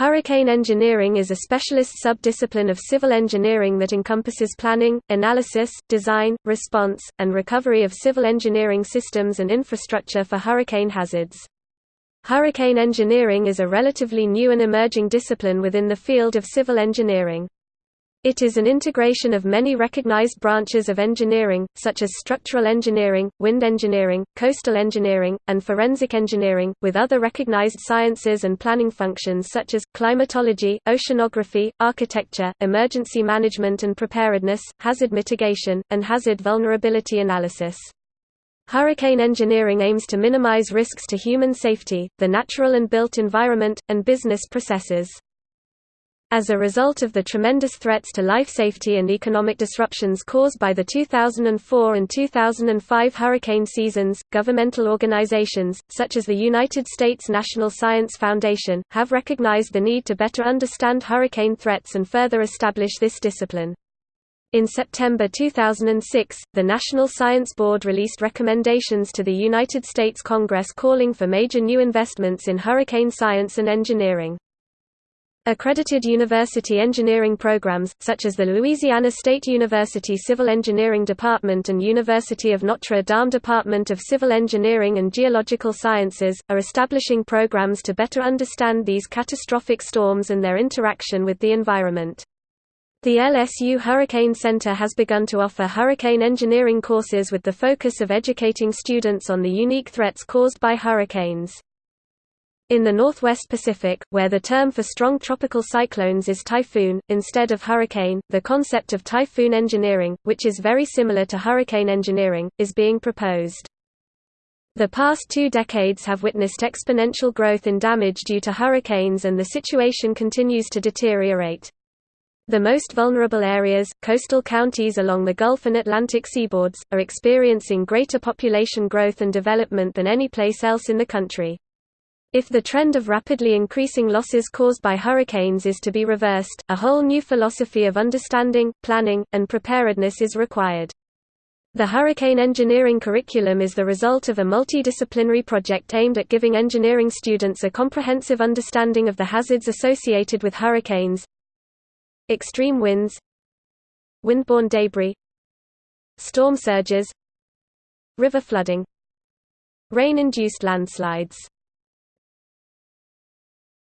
Hurricane engineering is a specialist sub-discipline of civil engineering that encompasses planning, analysis, design, response, and recovery of civil engineering systems and infrastructure for hurricane hazards. Hurricane engineering is a relatively new and emerging discipline within the field of civil engineering. It is an integration of many recognized branches of engineering, such as structural engineering, wind engineering, coastal engineering, and forensic engineering, with other recognized sciences and planning functions such as, climatology, oceanography, architecture, emergency management and preparedness, hazard mitigation, and hazard vulnerability analysis. Hurricane engineering aims to minimize risks to human safety, the natural and built environment, and business processes. As a result of the tremendous threats to life safety and economic disruptions caused by the 2004 and 2005 hurricane seasons, governmental organizations, such as the United States National Science Foundation, have recognized the need to better understand hurricane threats and further establish this discipline. In September 2006, the National Science Board released recommendations to the United States Congress calling for major new investments in hurricane science and engineering. Accredited university engineering programs, such as the Louisiana State University Civil Engineering Department and University of Notre Dame Department of Civil Engineering and Geological Sciences, are establishing programs to better understand these catastrophic storms and their interaction with the environment. The LSU Hurricane Center has begun to offer hurricane engineering courses with the focus of educating students on the unique threats caused by hurricanes. In the Northwest Pacific, where the term for strong tropical cyclones is typhoon, instead of hurricane, the concept of typhoon engineering, which is very similar to hurricane engineering, is being proposed. The past two decades have witnessed exponential growth in damage due to hurricanes and the situation continues to deteriorate. The most vulnerable areas, coastal counties along the Gulf and Atlantic seaboards, are experiencing greater population growth and development than any place else in the country. If the trend of rapidly increasing losses caused by hurricanes is to be reversed, a whole new philosophy of understanding, planning, and preparedness is required. The hurricane engineering curriculum is the result of a multidisciplinary project aimed at giving engineering students a comprehensive understanding of the hazards associated with hurricanes, extreme winds, windborne debris, storm surges, river flooding, rain-induced landslides